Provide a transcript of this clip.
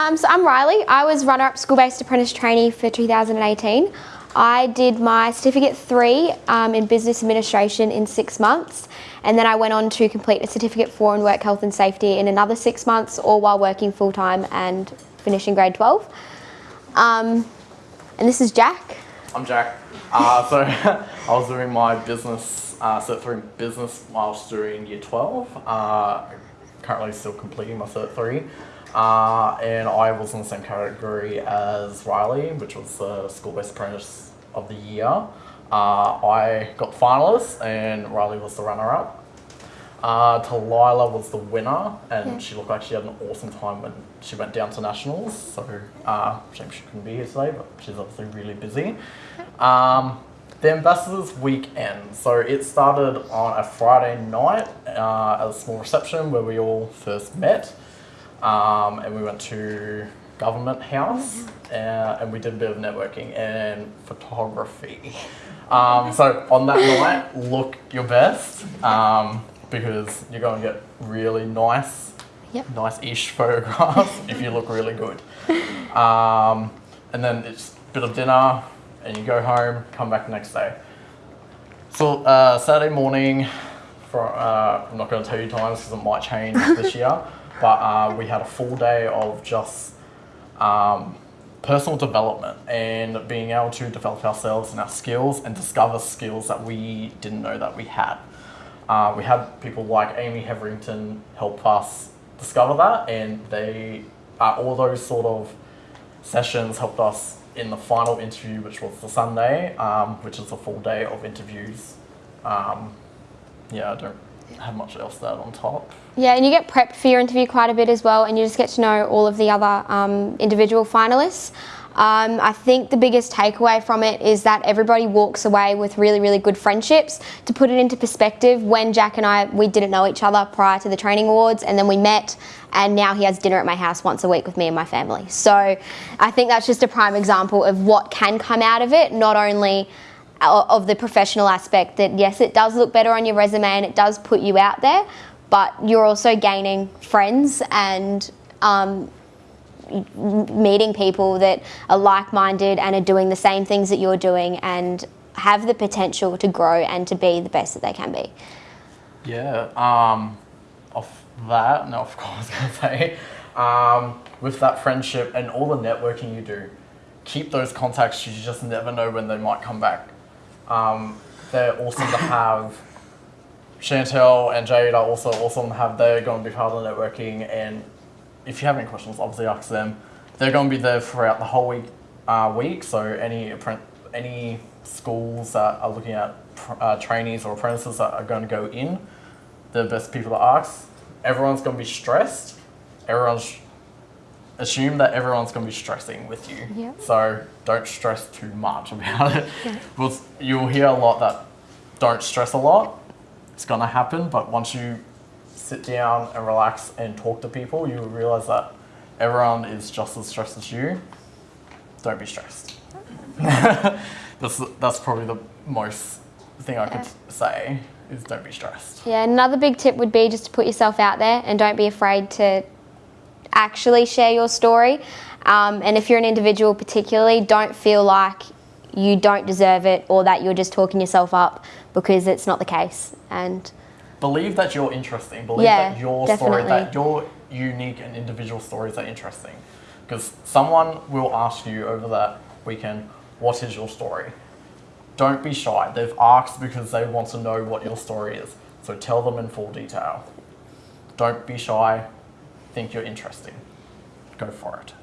Um, so I'm Riley. I was runner-up school-based apprentice trainee for 2018. I did my certificate three um, in business administration in six months and then I went on to complete a certificate four in work health and safety in another six months all while working full-time and finishing grade 12. Um, and this is Jack. I'm Jack. Uh, so I was doing my business, uh, Cert 3 business whilst doing year 12. Uh, currently still completing my Cert 3. Uh, and I was in the same category as Riley, which was the school-based apprentice of the year. Uh, I got finalist and Riley was the runner-up. Uh, Talila was the winner and yeah. she looked like she had an awesome time when she went down to nationals. So uh, shame she couldn't be here today, but she's obviously really busy. Um, the Ambassadors Weekend. So it started on a Friday night uh, at a small reception where we all first met um, and we went to Government House uh, and we did a bit of networking and photography. Um, so on that night, look your best um, because you're going to get really nice, yep. nice-ish photographs if you look really good. Um, and then it's a bit of dinner and you go home, come back the next day. So uh, Saturday morning, for, uh, I'm not going to tell you times because it might change this year. But uh, we had a full day of just um, personal development and being able to develop ourselves and our skills and discover skills that we didn't know that we had. Uh, we had people like Amy Heverington help us discover that and they, uh, all those sort of sessions helped us in the final interview, which was the Sunday, um, which is a full day of interviews. Um, yeah, I don't have much else add on top. Yeah, and you get prepped for your interview quite a bit as well, and you just get to know all of the other um, individual finalists. Um, I think the biggest takeaway from it is that everybody walks away with really, really good friendships. To put it into perspective, when Jack and I, we didn't know each other prior to the training awards, and then we met, and now he has dinner at my house once a week with me and my family. So I think that's just a prime example of what can come out of it, not only of the professional aspect that yes, it does look better on your resume and it does put you out there, but you're also gaining friends and um, meeting people that are like-minded and are doing the same things that you're doing and have the potential to grow and to be the best that they can be. Yeah, um, off that, no, of course, I was going to say, um, with that friendship and all the networking you do, keep those contacts, you just never know when they might come back. Um, they're awesome to have. Chantel and Jade are also awesome to have. They're going to be part of the networking and if you have any questions, obviously ask them. They're going to be there throughout the whole week. Uh, week. So any any schools that are looking at uh, trainees or apprentices that are going to go in, the best people to ask. Everyone's going to be stressed. Everyone's assume that everyone's going to be stressing with you. So don't stress too much about it. Yeah. You'll hear a lot that don't stress a lot. It's going to happen, but once you sit down and relax and talk to people, you realize that everyone is just as stressed as you. Don't be stressed. that's, that's probably the most thing I could say is don't be stressed. Yeah, another big tip would be just to put yourself out there and don't be afraid to actually share your story. Um, and if you're an individual particularly, don't feel like you don't deserve it or that you're just talking yourself up because it's not the case. And believe that you're interesting. Believe yeah, that your definitely. story, that your unique and individual stories are interesting. Because someone will ask you over that weekend, what is your story? Don't be shy. They've asked because they want to know what your story is. So tell them in full detail. Don't be shy think you're interesting, go for it.